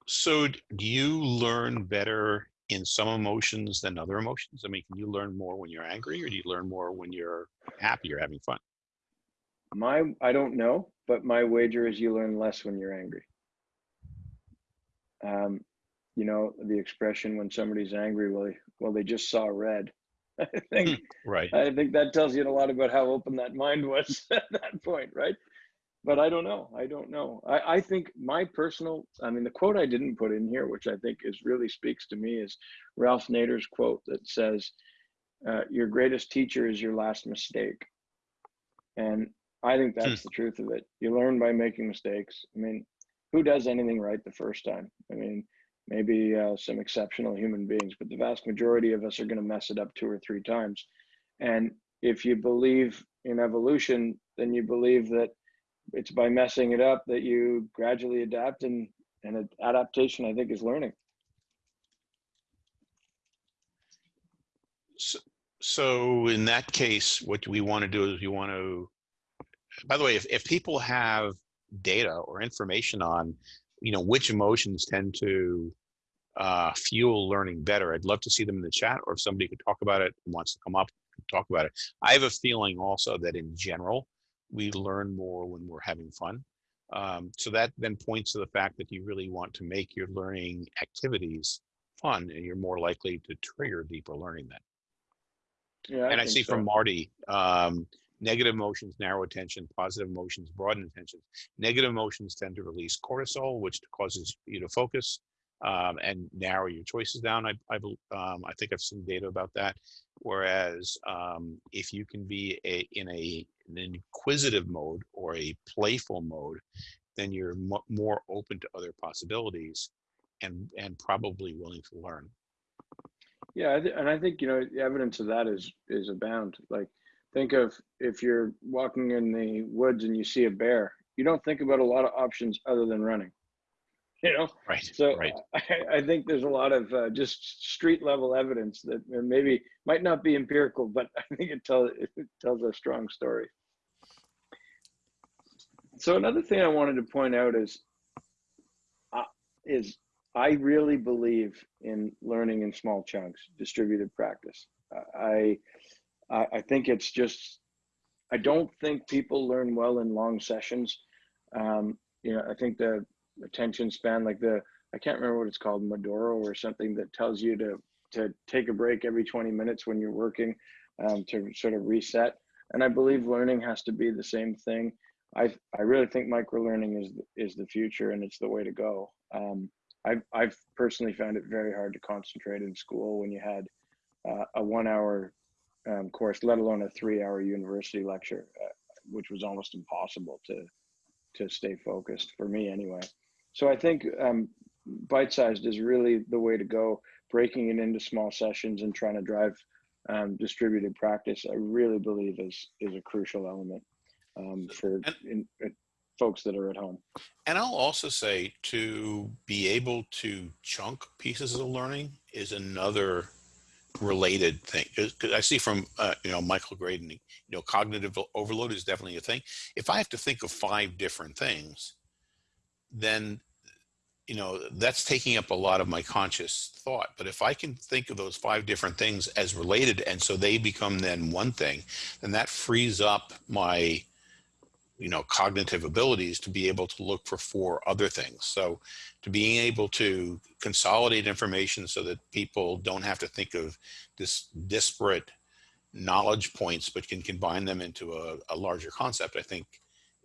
so do you learn better in some emotions than other emotions? I mean can you learn more when you're angry or do you learn more when you're happy or having fun my i don't know but my wager is you learn less when you're angry um, you know, the expression when somebody's angry, well, they, well, they just saw red. I think, hmm, right. I think that tells you a lot about how open that mind was at that point, right? But I don't know. I don't know. I, I think my personal, I mean, the quote I didn't put in here, which I think is really speaks to me, is Ralph Nader's quote that says, uh, "Your greatest teacher is your last mistake." And I think that's hmm. the truth of it. You learn by making mistakes. I mean, who does anything right the first time? I mean, maybe uh, some exceptional human beings, but the vast majority of us are going to mess it up two or three times. And if you believe in evolution, then you believe that it's by messing it up that you gradually adapt, and and adaptation, I think, is learning. So, so in that case, what we want to do is we want to. By the way, if if people have data or information on, you know, which emotions tend to uh, fuel learning better. I'd love to see them in the chat or if somebody could talk about it and wants to come up talk about it. I have a feeling also that in general, we learn more when we're having fun. Um, so that then points to the fact that you really want to make your learning activities fun and you're more likely to trigger deeper learning then. Yeah, I and I see so. from Marty, um, Negative emotions narrow attention, positive emotions broaden attention. Negative emotions tend to release cortisol, which causes you to focus um, and narrow your choices down. I, I, um, I think I've seen data about that. Whereas um, if you can be a, in a, an inquisitive mode or a playful mode, then you're more open to other possibilities and, and probably willing to learn. Yeah, and I think you know the evidence of that is is abound. Like think of if you're walking in the woods and you see a bear, you don't think about a lot of options other than running. You know, right? So right. I, I think there's a lot of uh, just street level evidence that maybe might not be empirical, but I think it tells it tells a strong story. So another thing I wanted to point out is uh, is I really believe in learning in small chunks, distributed practice. I I, I think it's just, I don't think people learn well in long sessions. Um, you know, I think the attention span, like the, I can't remember what it's called, Modoro or something that tells you to to take a break every 20 minutes when you're working um, to sort of reset. And I believe learning has to be the same thing. I I really think micro learning is is the future and it's the way to go. Um, I've I've personally found it very hard to concentrate in school when you had uh, a one hour um, course, let alone a three-hour university lecture, uh, which was almost impossible to to stay focused for me anyway. So I think um, bite-sized is really the way to go. Breaking it into small sessions and trying to drive um, distributed practice, I really believe is is a crucial element um, for in, folks that are at home. And I'll also say to be able to chunk pieces of learning is another related thing. Because I see from uh, you know Michael Graydon, you know, cognitive overload is definitely a thing. If I have to think of five different things, then you know that's taking up a lot of my conscious thought. But if I can think of those five different things as related, and so they become then one thing, then that frees up my you know cognitive abilities to be able to look for four other things so to being able to consolidate information so that people don't have to think of this disparate knowledge points but can combine them into a, a larger concept i think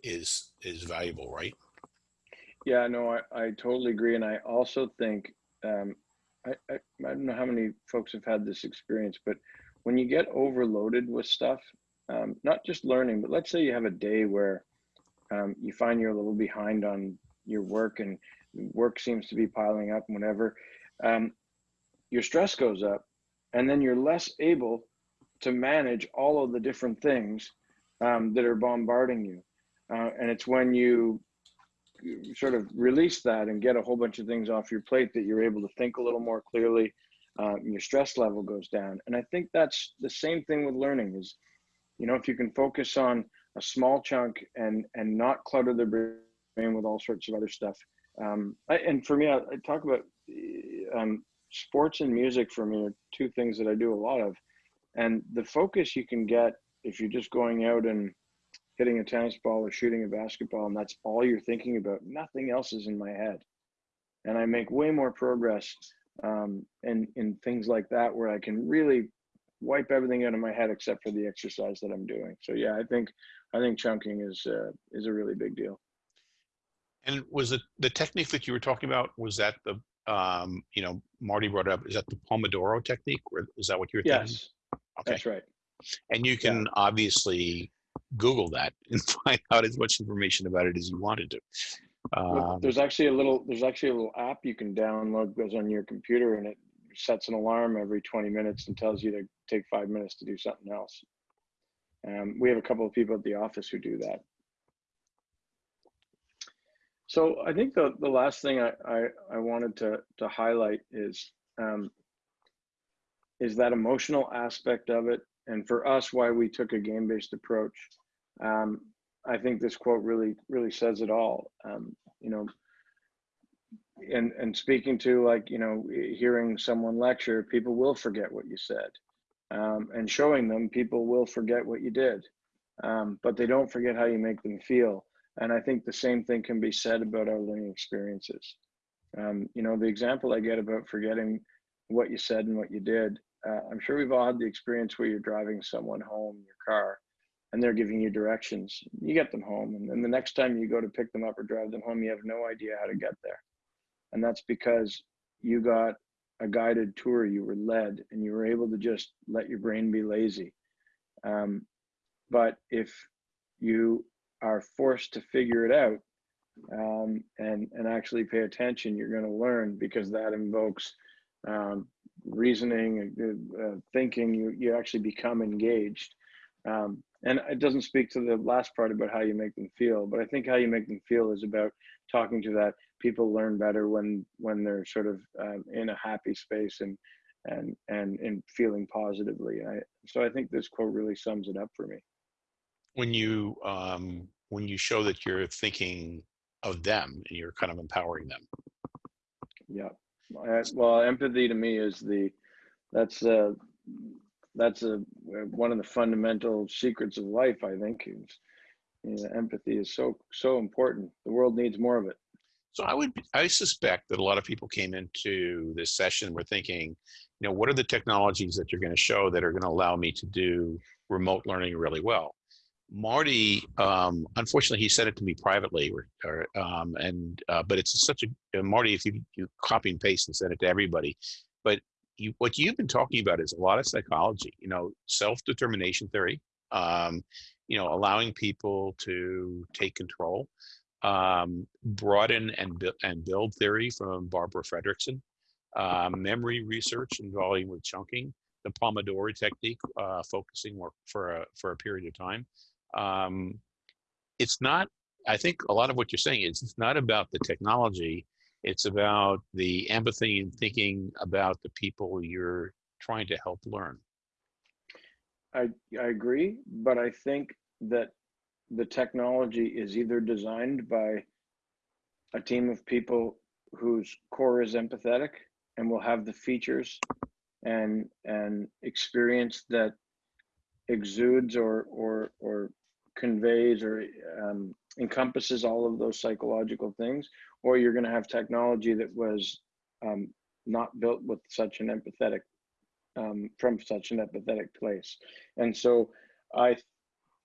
is is valuable right Yeah, no, I, I totally agree. And I also think, um, I, I, I don't know how many folks have had this experience, but when you get overloaded with stuff, um, not just learning, but let's say you have a day where um, you find you're a little behind on your work and work seems to be piling up and whatever, um, your stress goes up and then you're less able to manage all of the different things um, that are bombarding you. Uh, and it's when you sort of release that and get a whole bunch of things off your plate that you're able to think a little more clearly um, your stress level goes down and i think that's the same thing with learning is you know if you can focus on a small chunk and and not clutter the brain with all sorts of other stuff. Um, I, and for me I, I talk about um, sports and music for me are two things that i do a lot of. And the focus you can get if you're just going out and hitting a tennis ball or shooting a basketball and that's all you're thinking about nothing else is in my head. And i make way more progress um, in in things like that where i can really wipe everything out of my head except for the exercise that i'm doing. So yeah i think i think chunking is uh, is a really big deal. And was it the technique that you were talking about was that the um you know marty brought up is that the pomodoro technique or is that what you were thinking? Yes. Okay. That's right. And you can obviously google that and find out as much information about it as you wanted to. Um, there's actually a little there's actually a little app you can download goes on your computer and it sets an alarm every 20 minutes and tells you to take five minutes to do something else. Um, we have a couple of people at the office who do that. So i think the, the last thing I, I, I wanted to, to highlight is um, is that emotional aspect of it. And for us why we took a game-based approach um, I think this quote really really says it all. Um, you know, and and speaking to like you know hearing someone lecture, people will forget what you said, um, and showing them, people will forget what you did, um, but they don't forget how you make them feel. And I think the same thing can be said about our learning experiences. Um, you know, the example I get about forgetting what you said and what you did. Uh, I'm sure we've all had the experience where you're driving someone home in your car and they're giving you directions. You get them home, and then the next time you go to pick them up or drive them home, you have no idea how to get there. And that's because you got a guided tour, you were led, and you were able to just let your brain be lazy. Um, but if you are forced to figure it out um, and and actually pay attention, you're going to learn because that invokes um, reasoning, uh, thinking. You you actually become engaged. Um, and it doesn't speak to the last part about how you make them feel but i think how you make them feel is about talking to that people learn better when when they're sort of um, in a happy space and and and and feeling positively. I, so i think this quote really sums it up for me. When you um when you show that you're thinking of them and you're kind of empowering them. Yeah. I, well empathy to me is the that's uh that's a one of the fundamental secrets of life i think is you know, empathy is so so important. The world needs more of it. So i would i suspect that a lot of people came into this session were thinking you know what are the technologies that you're going to show that are going to allow me to do remote learning really well? Marty um, unfortunately he said it to me privately or, or um, and uh, but it's such a marty if you, you copy and paste and send it to everybody but you, what you've been talking about is a lot of psychology, you know, self-determination theory, um, you know, allowing people to take control. um, broaden and, bu- and build theory from Barbara Fredrickson, uh, memory research involving with chunking, the Pomodoro technique, uh, focusing for a, for a period of time. Um, it's not, I think a lot of what you're saying is it's not about the technology. It's about the empathy and thinking about the people you're trying to help learn. I, I agree, but I think that the technology is either designed by a team of people whose core is empathetic and will have the features and and experience that exudes or or or conveys or um, encompasses all of those psychological things, or you're going to have technology that was um, not built with such an empathetic um, from such an empathetic place. And so I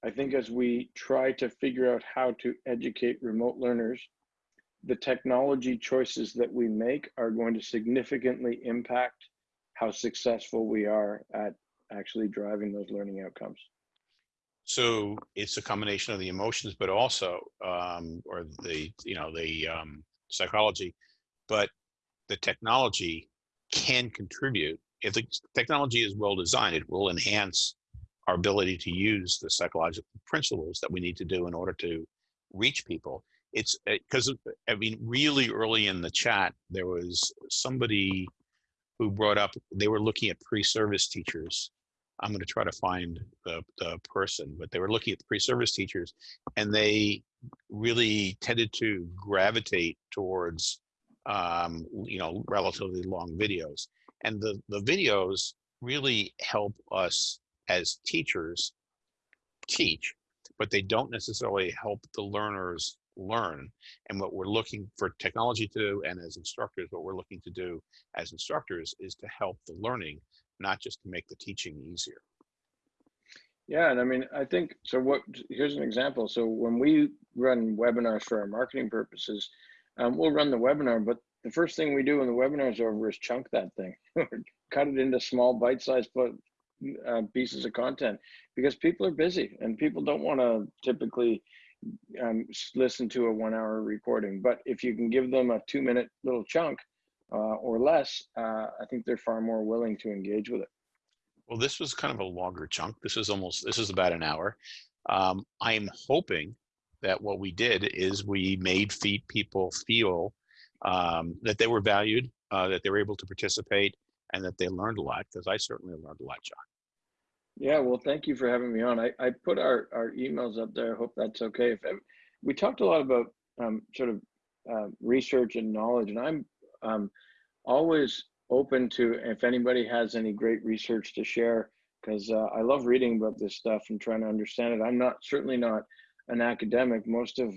I think as we try to figure out how to educate remote learners, the technology choices that we make are going to significantly impact how successful we are at actually driving those learning outcomes. So it's a combination of the emotions, but also, um, or the, you know, the um, psychology, but the technology can contribute. If the technology is well designed, it will enhance our ability to use the psychological principles that we need to do in order to reach people. It's because, I mean, really early in the chat, there was somebody who brought up, they were looking at pre-service teachers I'm going to try to find the, the person, but they were looking at the pre-service teachers and they really tended to gravitate towards, um, you know, relatively long videos. And the, the videos really help us as teachers teach, but they don't necessarily help the learners learn. And what we're looking for technology to do and as instructors, what we're looking to do as instructors is to help the learning not just to make the teaching easier. Yeah, and I mean, I think so. What here's an example. So when we run webinars for our marketing purposes, um, we'll run the webinar, but the first thing we do when the webinar is over is chunk that thing, cut it into small bite-sized uh, pieces of content because people are busy and people don't want to typically um, listen to a one-hour recording. But if you can give them a two-minute little chunk, or less, uh, I think they're far more willing to engage with it. Well, this was kind of a longer chunk. This is almost, this is about an hour. Um, I'm hoping that what we did is we made feed people feel um, that they were valued, uh, that they were able to participate, and that they learned a lot, because I certainly learned a lot, John. Yeah, well, thank you for having me on. I, I put our, our emails up there. I hope that's okay. If we talked a lot about um, sort of uh, research and knowledge, and I'm um, always open to if anybody has any great research to share because uh, I love reading about this stuff and trying to understand it. I'm not certainly not an academic. Most of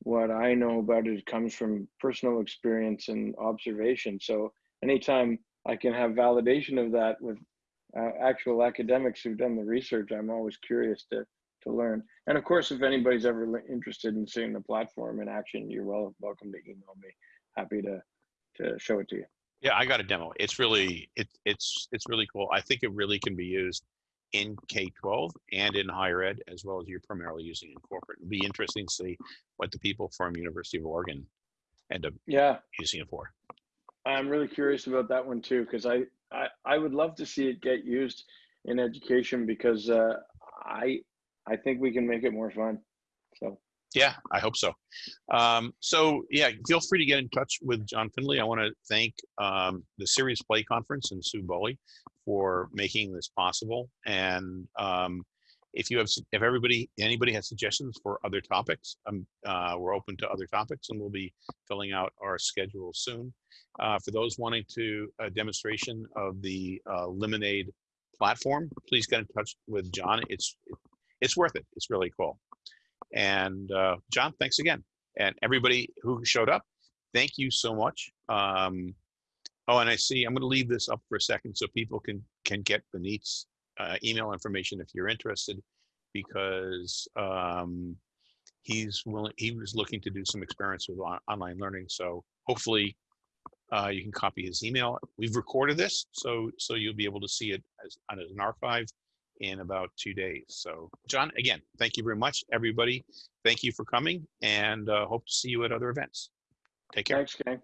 what I know about it comes from personal experience and observation. So anytime I can have validation of that with uh, actual academics who've done the research, I'm always curious to to learn. And of course, if anybody's ever interested in seeing the platform in action, you're well welcome to email me. Happy to to show it to you. Yeah, I got a demo. It's really it, it's it's really cool. I think it really can be used in K-12 and in higher ed as well as you're primarily using in corporate. It'd be interesting to see what the people from University of Oregon end up yeah using it for. I'm really curious about that one too because I, I I would love to see it get used in education because uh, I I think we can make it more fun. Yeah, I hope so. Um, so yeah, feel free to get in touch with John Findlay. I want to thank um, the Serious Play Conference and Sue Bohle for making this possible. And um, if you have, if everybody, anybody has suggestions for other topics, um, uh, we're open to other topics and we'll be filling out our schedule soon. Uh, for those wanting to a demonstration of the uh, Lemonade platform, please get in touch with John. It's it's worth it. It's really cool. And uh, John, thanks again. And everybody who showed up, thank you so much. Um, oh, and I see, I'm gonna leave this up for a second so people can, can get Benit's uh, email information if you're interested, because um, he's willing, he was looking to do some experiments with on online learning. So hopefully uh, you can copy his email. We've recorded this, so so you'll be able to see it as, as an archive in about two days. So, John, again, thank you very much, everybody. Thank you for coming, and uh, hope to see you at other events. Take care. Thanks, gang.